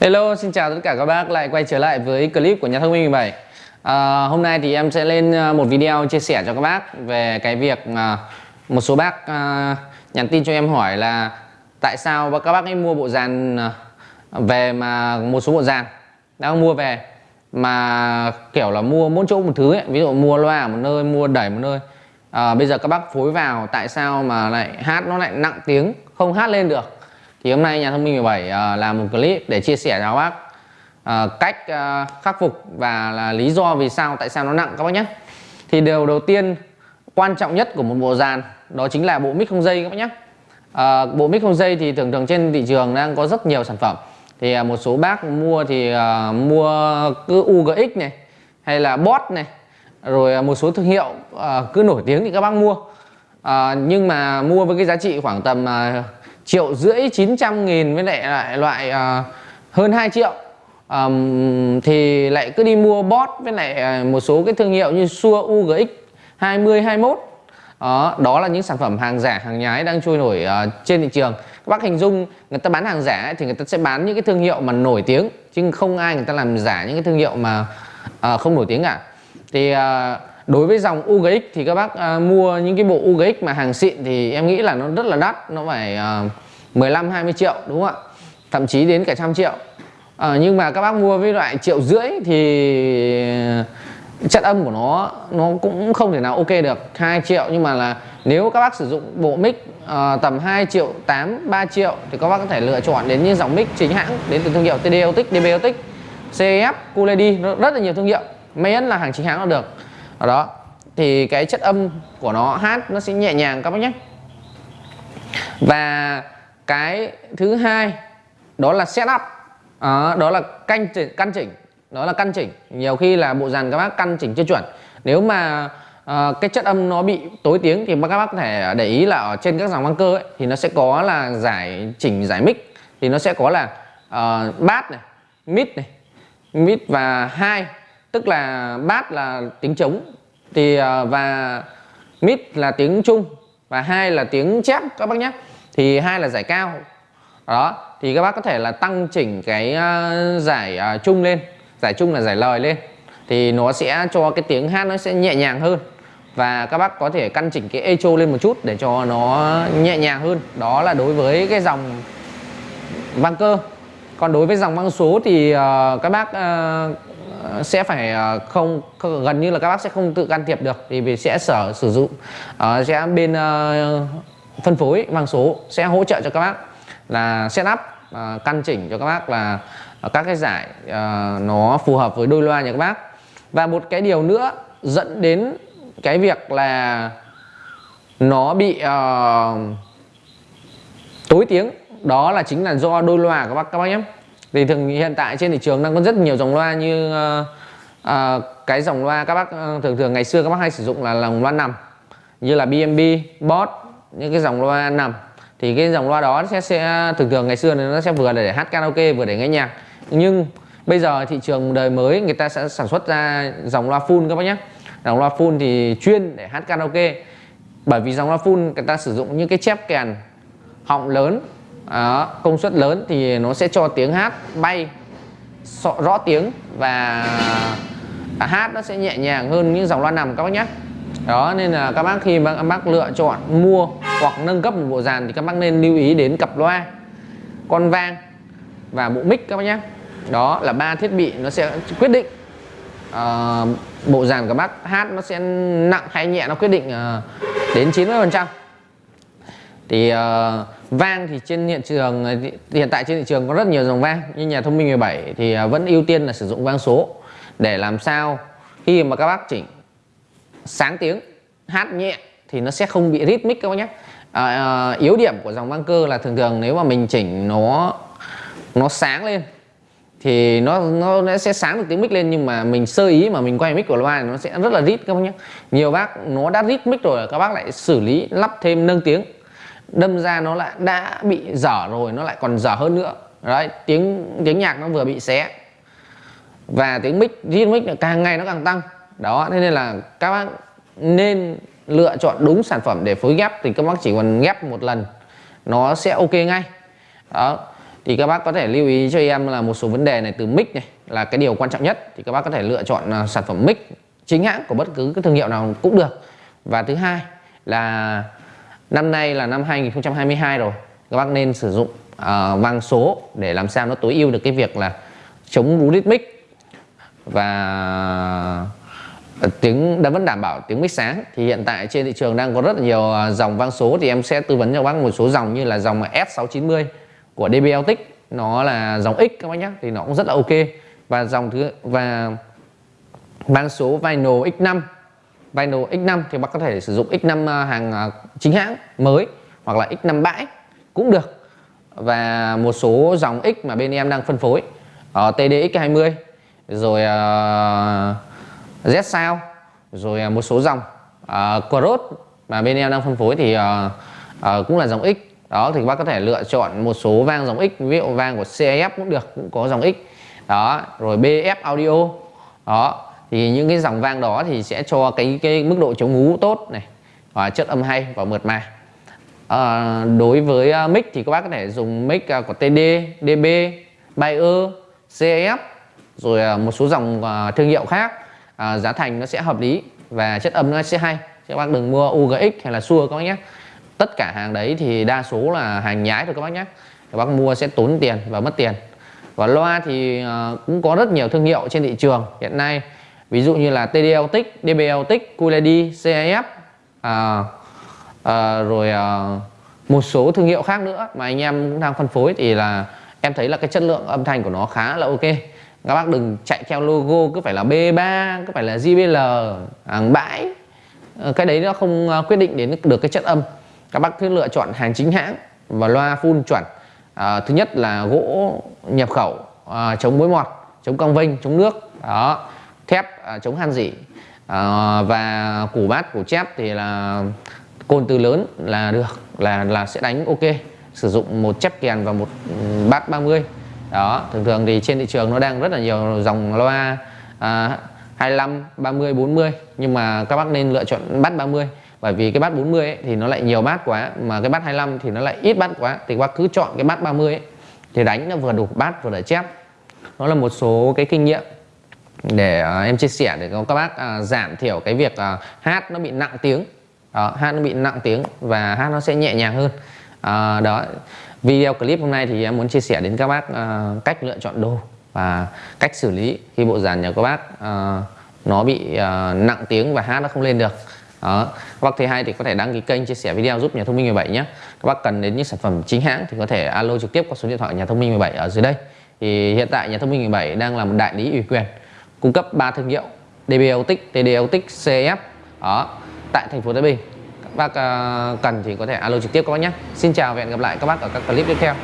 Hello, xin chào tất cả các bác. Lại quay trở lại với clip của nhà thông minh 17 à, Hôm nay thì em sẽ lên à, một video chia sẻ cho các bác về cái việc à, một số bác à, nhắn tin cho em hỏi là tại sao các bác ấy mua bộ dàn à, về mà một số bộ dàn đang mua về mà kiểu là mua mỗi chỗ một thứ ấy. ví dụ mua loa ở một nơi mua đẩy một nơi. À, bây giờ các bác phối vào tại sao mà lại hát nó lại nặng tiếng không hát lên được? Thì hôm nay nhà thông minh 17 uh, ờ, làm một clip để chia sẻ cho các bác uh, cách uh, khắc phục và là lý do vì sao tại sao nó nặng các bác nhé. Thì điều đầu tiên quan trọng nhất của một bộ dàn đó chính là bộ mic không dây các bác nhé. Uh, bộ mic không dây thì thường thường trên thị trường đang có rất nhiều sản phẩm. Thì uh, một số bác mua thì uh, mua cứ UGX này hay là bot này rồi một số thương hiệu uh, cứ nổi tiếng thì các bác mua. Uh, nhưng mà mua với cái giá trị khoảng tầm uh, triệu rưỡi 900 nghìn với lại lại loại uh, hơn 2 triệu. Um, thì lại cứ đi mua bot với lại ờ, một số cái thương hiệu như Sua UGX 2021 đó, đó là những sản phẩm hàng giả hàng nhái đang trôi nổi uh, trên thị trường. Các bác hình dung người ta bán hàng giả ấy, thì người ta sẽ bán những cái thương hiệu mà nổi tiếng chứ không ai người ta làm giả những cái thương hiệu mà uh, không nổi tiếng cả. Thì uh, đối với dòng UGX thì các bác uh, mua những cái bộ UGX mà hàng xịn thì em nghĩ là nó rất là đắt nó phải uh, 15 20 triệu đúng không ạ? Thậm chí đến cả trăm triệu. Uh, nhưng mà các bác mua với loại triệu rưỡi thì chất âm của nó nó cũng không thể nào ok được 2 triệu. Nhưng mà là nếu các bác sử dụng bộ mic uh, tầm 2 triệu 8 3 triệu thì các bác có thể lựa chọn đến những dòng mic chính hãng đến từ thương hiệu TD Otic, DB Otic, CF, Cooledy rất là nhiều thương hiệu. Miễn là hàng chính hãng là được đó. Thì cái chất âm của nó hát nó sẽ nhẹ nhàng các bác nhé. Và cái thứ hai đó là setup à, ờ, đó là canh chỉnh, căn chỉnh. Đó là căn chỉnh. Nhiều khi là bộ dàn các bác căn chỉnh chưa chuẩn. Nếu mà à, cái chất âm nó bị tối tiếng thì các bác có thể để ý là ở trên các dòng băng cơ ấy, thì nó sẽ có là giải chỉnh giải mic thì nó sẽ có là uh, bass này mid này mid và hai tức là bass là tiếng trống thì à, và mid là tiếng trung và hai là tiếng chép các bác nhé. Thì hai là giải cao. Đó thì các bác có thể là tăng chỉnh cái à, giải trung chung lên. Giải chung là giải lời lên. Thì nó sẽ cho cái tiếng hát nó sẽ nhẹ nhàng hơn. Và các bác có thể căn chỉnh cái echo lên một chút để cho nó nhẹ nhàng hơn. Đó là đối với cái dòng vang cơ. Còn đối với dòng băng số thì uh, các bác uh, sẽ phải à, không, gần như là các bác sẽ không tự can thiệp được thì vì sẽ sở sử dụng uh, sẽ bên uh, phân phối mang số sẽ hỗ trợ cho các bác là setup uh, căn chỉnh cho các bác là các cái giải uh, nó phù hợp với đôi loa nhà các bác. Và một cái điều nữa dẫn đến cái việc là nó bị uh, tối tiếng đó là chính là do đôi loa các bác các bác nhé thì thường hiện tại trên thị trường đang có rất nhiều dòng loa như uh, uh, cái dòng loa các bác uh, thường thường ngày xưa các bác hay sử dụng là dòng loa nằm như là BMB, Boss những cái dòng loa nằm. Thì cái dòng loa đó sẽ, sẽ thường thường ngày xưa nó sẽ vừa để hát karaoke vừa để nghe nhạc. Nhưng bây giờ thị trường đời mới người ta sẽ sản xuất ra dòng loa full các bác nhé. Dòng loa full thì chuyên để hát karaoke. Bởi vì dòng loa full người ta sử dụng những cái chép kèn họng lớn đó, công suất lớn thì nó sẽ cho tiếng hát bay rõ tiếng và hát nó sẽ nhẹ nhàng hơn những dòng loa nằm các bác nhé. Đó nên là các bác khi các bác lựa chọn mua hoặc nâng cấp một bộ dàn thì các bác nên lưu ý đến cặp loa con vang và bộ mic các bác nhé. Đó là ba thiết bị nó sẽ quyết định uh, bộ dàn của bác hát nó sẽ nặng hay nhẹ nó quyết định uh, đến 90 phần trăm thì uh, vang thì trên hiện trường ờ, hiện tại trên thị trường có rất nhiều dòng vang như nhà thông minh 17 thì uh, vẫn ưu tiên là sử dụng vang số để làm sao khi mà các bác chỉnh sáng tiếng hát nhẹ thì nó sẽ không bị rhythmic các bác nhé. À, uh, yếu điểm của dòng vang cơ là thường thường nếu mà mình chỉnh nó nó sáng lên thì nó nó sẽ sáng được tiếng mic lên nhưng mà mình sơ ý mà mình quay mic của loa nó sẽ rất là rít các bác nhé. Nhiều bác nó đã rít mic rồi các bác lại xử lý lắp thêm nâng tiếng đâm ra nó lại đã bị dở rồi, nó lại còn dở hơn nữa. Đấy, tiếng tiếng nhạc nó vừa bị xé. Và tiếng mic, riêng mic càng ngày nó càng tăng. Đó, thế nên là các bác nên lựa chọn đúng sản phẩm để phối ghép, thì các bác chỉ cần ghép một lần, nó sẽ ok ngay. Đó, thì các bác có thể lưu ý cho em là một số vấn đề này từ mic này là cái điều quan trọng nhất. Thì các bác có thể lựa chọn à, sản phẩm mic chính hãng của bất cứ cái thương hiệu nào cũng được. Và thứ hai là năm nay là năm 2022 rồi. Các bác nên sử dụng uh, vang số để làm sao nó tối ưu được cái việc là chống rú mic và tiếng đã vẫn đảm bảo tiếng mic sáng. Thì hiện tại trên thị trường đang có rất là nhiều à, dòng vang số. Thì em sẽ tư vấn cho các bác một số dòng như là dòng S690 của dbl Autic nó là dòng X các bác nhé thì nó cũng rất là ok. Và dòng thứ và vang số Vinyl X5 Vinyl X5 thì bác có thể sử dụng X5 à, hàng à, chính hãng mới hoặc là X5 bãi cũng được. Và một số dòng X mà bên em đang phân phối ờ, ở TDX20 rồi uh, Z sao rồi à, một số dòng uh, Cross mà bên em đang phân phối thì uh, uh, cũng là dòng X. Đó thì bác có thể lựa chọn một số vang dòng X ví dụ vang của CF cũng được cũng có dòng X. Đó rồi BF audio. Đó thì những cái dòng vang đó thì sẽ cho cái cái mức độ chống ngú tốt này và chất âm hay và mượt mà. À, đối với ờ, mic thì các bác có thể dùng mic ờ, của TD, DB, Bayer, CF rồi một số dòng thương hiệu khác. À, giá thành nó sẽ hợp lý và chất âm nó sẽ hay. Các bác đừng mua UGX hay là Sure các bác nhé. Tất cả hàng đấy thì đa số là hàng nhái thôi các bác nhé. Các bác mua sẽ tốn tiền và mất tiền. Và loa thì cũng có rất nhiều thương hiệu trên thị trường. Hiện nay ví dụ như là TD Autic, DB QLED, CAF à, à, rồi à, một số thương hiệu khác nữa mà anh em cũng đang phân phối thì là em thấy là cái chất lượng âm thanh của nó khá là ok. Các bác đừng chạy theo logo cứ phải là B3 cứ phải là JBL hàng bãi. Ờ, cái đấy nó không à, quyết định đến được cái chất âm. Các bác cứ lựa chọn hàng chính hãng và loa full chuẩn. À, thứ nhất là gỗ nhập khẩu à, chống mối mọt chống cong vênh chống nước. Đó thép à, chống han dỉ. À, và củ bát củ chép thì là côn từ lớn là được là là sẽ đánh ok. Sử dụng một chép kèn và một bát 30 đó thường thường thì trên thị trường nó đang rất là nhiều dòng loa à, 25 30 40 nhưng mà các bác nên lựa chọn bát 30 bởi vì cái bát 40 ấy, thì nó lại nhiều bát quá mà cái bát 25 thì nó lại ít bát quá. Thì các bác cứ chọn cái bát 30 ấy, thì đánh nó vừa đủ bát vừa để chép. Nó là một số cái kinh nghiệm để uh, em chia sẻ để các bác uh, giảm thiểu cái việc uh, hát nó bị nặng tiếng. Đó, hát nó bị nặng tiếng và hát nó sẽ nhẹ nhàng hơn. Uh, đó video clip hôm nay thì em muốn chia sẻ đến các bác uh, cách lựa chọn đồ và cách xử lý khi bộ dàn nhà các bác uh, nó bị uh, nặng tiếng và hát nó không lên được. Đó. các bác thấy hay thì có thể đăng ký kênh chia sẻ video giúp nhà thông minh 17 nhé. Các bác cần đến những sản phẩm chính hãng thì có thể alo trực tiếp qua số điện thoại nhà thông minh 17 ở dưới đây. Thì hiện tại nhà thông minh 17 đang là một đại lý ủy quyền cung cấp 3 thương hiệu DB Autic, TD Autic, CF đó tại thành phố Thái Bình. Các bác ờ, cần thì có thể alo trực tiếp các bác nhé. Xin chào và hẹn gặp lại các bác ở các clip tiếp theo.